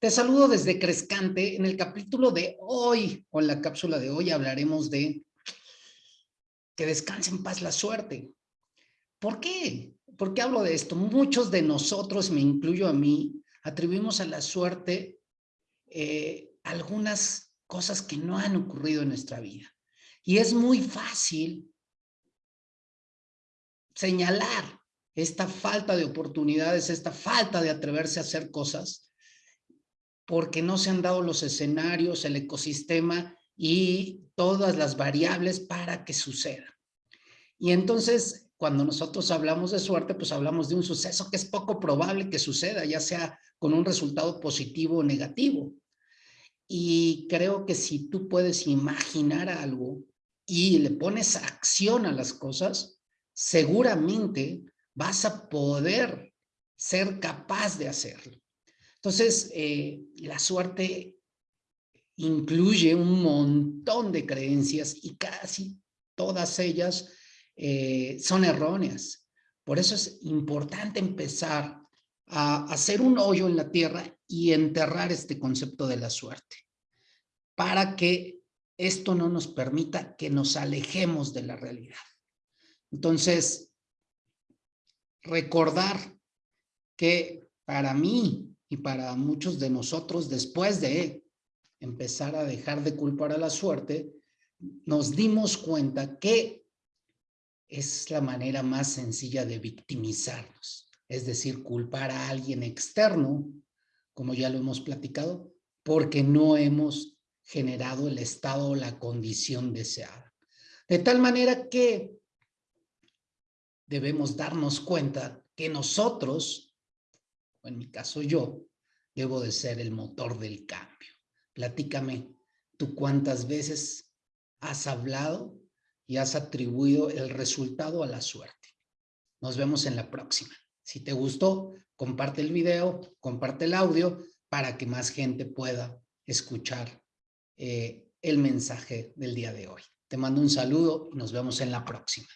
Te saludo desde Crescante. En el capítulo de hoy, o en la cápsula de hoy, hablaremos de que descanse en paz la suerte. ¿Por qué? ¿Por qué hablo de esto? Muchos de nosotros, me incluyo a mí, atribuimos a la suerte eh, algunas cosas que no han ocurrido en nuestra vida. Y es muy fácil señalar esta falta de oportunidades, esta falta de atreverse a hacer cosas porque no se han dado los escenarios, el ecosistema y todas las variables para que suceda. Y entonces, cuando nosotros hablamos de suerte, pues hablamos de un suceso que es poco probable que suceda, ya sea con un resultado positivo o negativo. Y creo que si tú puedes imaginar algo y le pones acción a las cosas, seguramente vas a poder ser capaz de hacerlo. Entonces, eh, la suerte incluye un montón de creencias y casi todas ellas eh, son erróneas. Por eso es importante empezar a hacer un hoyo en la tierra y enterrar este concepto de la suerte para que esto no nos permita que nos alejemos de la realidad. Entonces, recordar que para mí y para muchos de nosotros, después de empezar a dejar de culpar a la suerte, nos dimos cuenta que es la manera más sencilla de victimizarnos. Es decir, culpar a alguien externo, como ya lo hemos platicado, porque no hemos generado el estado o la condición deseada. De tal manera que debemos darnos cuenta que nosotros en mi caso yo, debo de ser el motor del cambio. Platícame, ¿tú cuántas veces has hablado y has atribuido el resultado a la suerte? Nos vemos en la próxima. Si te gustó, comparte el video, comparte el audio para que más gente pueda escuchar eh, el mensaje del día de hoy. Te mando un saludo y nos vemos en la próxima.